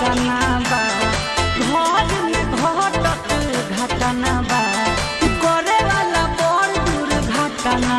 घटना बा घटना बा करे वाला बड़ दुर्घटना